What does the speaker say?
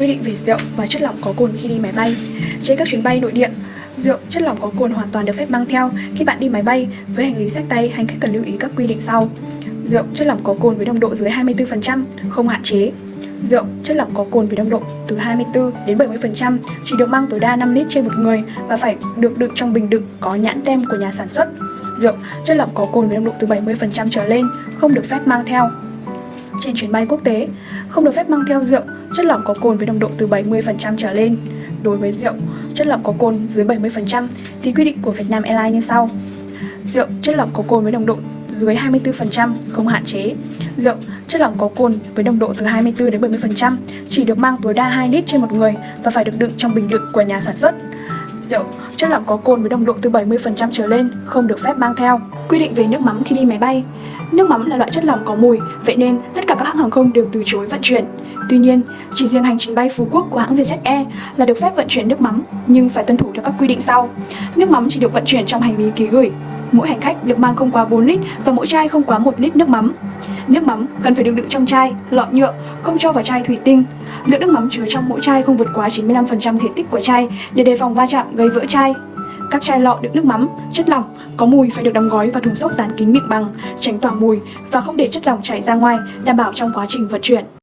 quy định về rượu và chất lỏng có cồn khi đi máy bay. Trên các chuyến bay nội địa, rượu, chất lỏng có cồn hoàn toàn được phép mang theo khi bạn đi máy bay với hành lý sách tay hành khách cần lưu ý các quy định sau. Rượu, chất lỏng có cồn với nồng độ dưới 24%, không hạn chế. Rượu, chất lỏng có cồn với nồng độ từ 24 đến 70% chỉ được mang tối đa 5 lít trên một người và phải được đựng trong bình đựng có nhãn tem của nhà sản xuất. Rượu, chất lỏng có cồn với nồng độ từ 70% trở lên không được phép mang theo. Trên chuyến bay quốc tế, không được phép mang theo rượu, chất lỏng có cồn với nồng độ từ 70% trở lên. Đối với rượu, chất lỏng có cồn dưới 70% thì quy định của Vietnam Airlines như sau. Rượu, chất lỏng có cồn với nồng độ dưới 24% không hạn chế. Rượu, chất lỏng có cồn với nồng độ từ 24 đến 70% chỉ được mang tối đa 2 lít trên một người và phải được đựng trong bình đựng của nhà sản xuất. Rượu, chất lỏng có cồn với nồng độ từ 70% trở lên không được phép mang theo. Quy định về nước mắm khi đi máy bay. Nước mắm là loại chất lỏng có mùi, vậy nên tất cả các hãng hàng không đều từ chối vận chuyển. Tuy nhiên, chỉ riêng hành trình bay Phú Quốc của hãng Vietjet Air là được phép vận chuyển nước mắm, nhưng phải tuân thủ theo các quy định sau. Nước mắm chỉ được vận chuyển trong hành lý ký gửi. Mỗi hành khách được mang không quá 4 lít và mỗi chai không quá 1 lít nước mắm. Nước mắm cần phải được đựng trong chai, lọ nhựa, không cho vào chai thủy tinh. Lượng nước mắm chứa trong mỗi chai không vượt quá 95% thể tích của chai để đề phòng va chạm gây vỡ chai. Các chai lọ đựng nước mắm, chất lỏng có mùi phải được đóng gói vào thùng xốp dán kín miệng bằng, tránh tỏa mùi và không để chất lỏng chảy ra ngoài, đảm bảo trong quá trình vận chuyển.